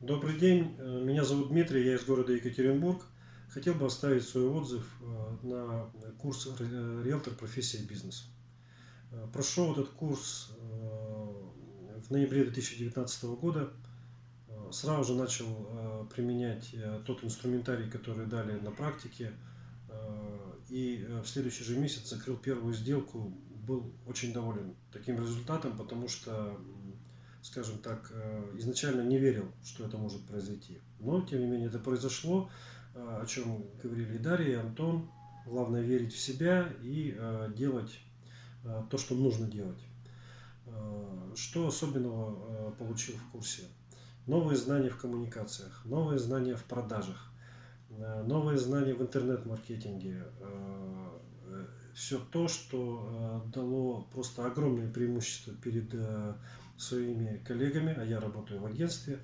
Добрый день, э, меня зовут Дмитрий, я из города Екатеринбург. Хотел бы оставить свой отзыв э, на курс э, «Риэлтор. Профессия бизнес». Прошел этот курс в ноябре 2019 года. Сразу же начал применять тот инструментарий, который дали на практике. И в следующий же месяц закрыл первую сделку. Был очень доволен таким результатом, потому что скажем так, э, изначально не верил, что это может произойти. Но, тем не менее, это произошло, э, о чем говорили и Дарья, и Антон. Главное верить в себя и э, делать то, что нужно делать. Что особенного получил в курсе? Новые знания в коммуникациях, новые знания в продажах, новые знания в интернет-маркетинге. Все то, что дало просто огромное преимущество перед своими коллегами, а я работаю в агентстве,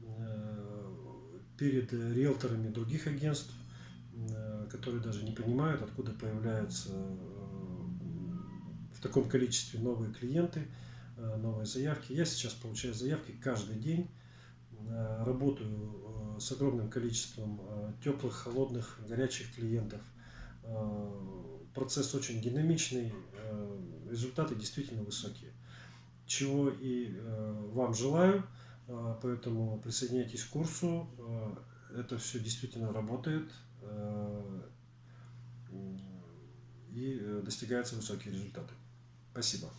э, перед риэлторами других агентств, э, которые даже не понимают, откуда появляются э, в таком количестве новые клиенты, новые заявки. Я сейчас получаю заявки каждый день, работаю с огромным количеством теплых, холодных, горячих клиентов. Процесс очень динамичный, результаты действительно высокие чего и э, вам желаю. Э, поэтому присоединяйтесь к курсу. Э, это все действительно работает и достигаются высокие результаты. Спасибо.